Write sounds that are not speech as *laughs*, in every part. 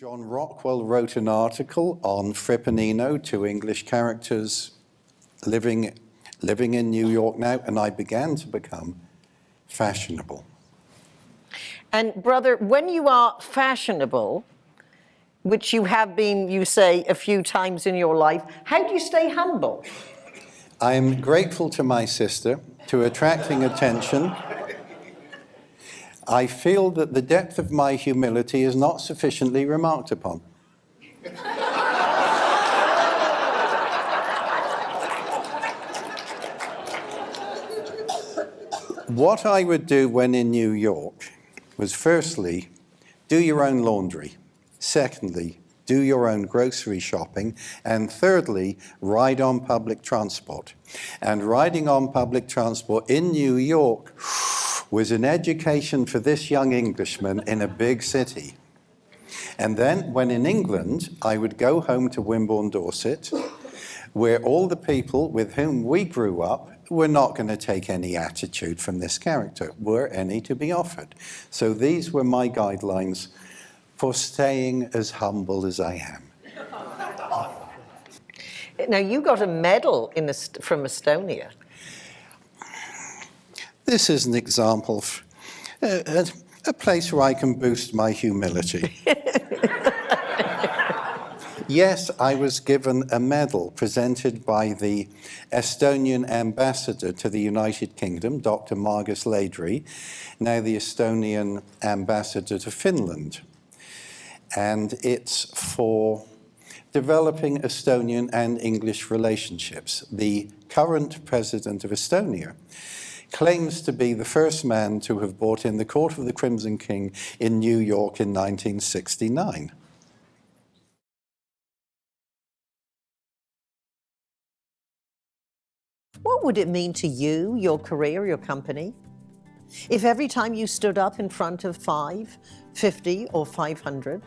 John Rockwell wrote an article on Fripp and two English characters living, living in New York now, and I began to become fashionable. And brother, when you are fashionable, which you have been, you say, a few times in your life, how do you stay humble? I am grateful to my sister to attracting attention. I feel that the depth of my humility is not sufficiently remarked upon. what I would do when in New York was firstly, do your own laundry. Secondly, do your own grocery shopping. And thirdly, ride on public transport. And riding on public transport in New York was an education for this young Englishman in a big city. And then when in England, I would go home to Wimborne, Dorset, where all the people with whom we grew up were not going to take any attitude from this character, were any to be offered. So these were my guidelines for staying as humble as I am. Now, you got a medal in from Estonia. This is an example of uh, a place where I can boost my humility. *laughs* yes, I was given a medal presented by the Estonian ambassador to the United Kingdom, Dr. Margus Laidre, now the Estonian ambassador to Finland. And it's for developing Estonian and English relationships. The current president of Estonia claims to be the first man to have bought in the Court of the Crimson King in New York in 1969. What would it mean to you, your career, your company, if every time you stood up in front of five, 50 or 500,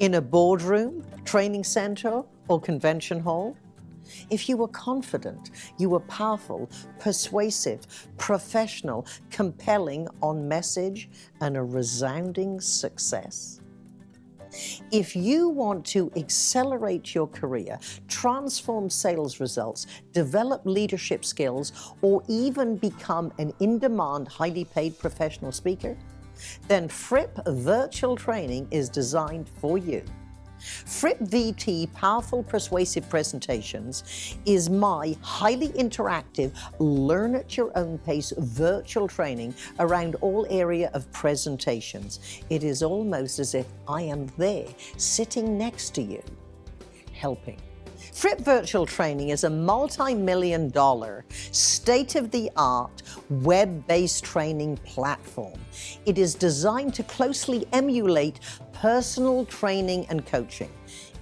in a boardroom, training center or convention hall, if you were confident, you were powerful, persuasive, professional, compelling on message, and a resounding success. If you want to accelerate your career, transform sales results, develop leadership skills, or even become an in-demand, highly paid professional speaker, then Fripp Virtual Training is designed for you. Fripp VT Powerful Persuasive Presentations is my highly interactive, learn at your own pace virtual training around all area of presentations. It is almost as if I am there, sitting next to you, helping. Fripp Virtual Training is a multi-million dollar, state-of-the-art, web-based training platform. It is designed to closely emulate personal training and coaching.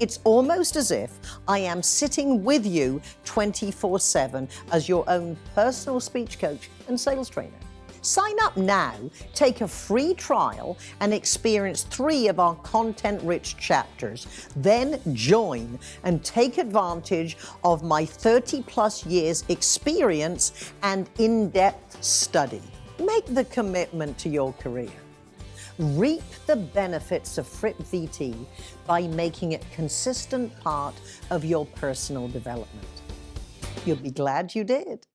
It's almost as if I am sitting with you 24-7 as your own personal speech coach and sales trainer. Sign up now, take a free trial, and experience three of our content-rich chapters. Then join and take advantage of my 30-plus years experience and in-depth study. Make the commitment to your career. Reap the benefits of Fripp VT by making it consistent part of your personal development. You'll be glad you did.